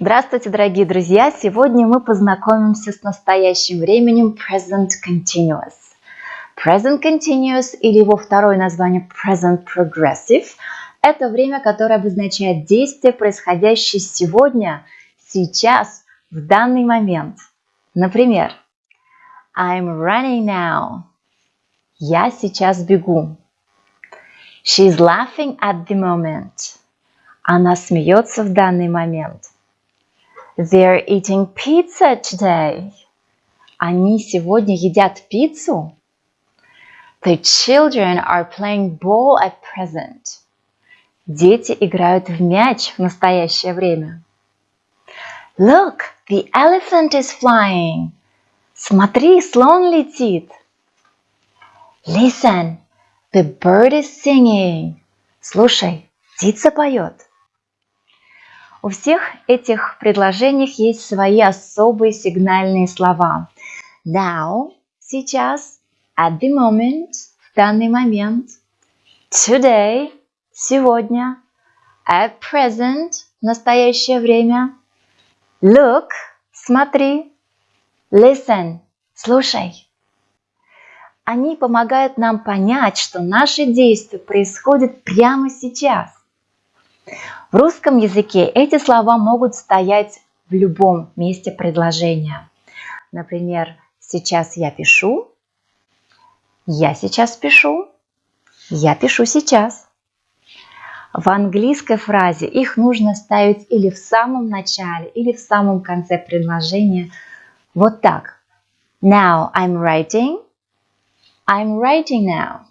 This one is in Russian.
Здравствуйте, дорогие друзья! Сегодня мы познакомимся с настоящим временем Present Continuous. Present Continuous или его второе название Present Progressive – это время, которое обозначает действие, происходящее сегодня, сейчас, в данный момент. Например, I'm running now. Я сейчас бегу. She's laughing at the moment. Она смеется в данный момент. They're eating pizza today. Они сегодня едят пиццу. The children are playing ball at present. Дети играют в мяч в настоящее время. Look, the elephant is flying. Смотри, слон летит. Listen, the bird is singing. Слушай, птица поет. У всех этих предложениях есть свои особые сигнальные слова. Now – сейчас, at the moment – в данный момент, today – сегодня, at present – настоящее время, look – смотри, listen – слушай. Они помогают нам понять, что наши действия происходят прямо сейчас. В русском языке эти слова могут стоять в любом месте предложения. Например, сейчас я пишу, я сейчас пишу, я пишу сейчас. В английской фразе их нужно ставить или в самом начале, или в самом конце предложения. Вот так. Now I'm writing. I'm writing now.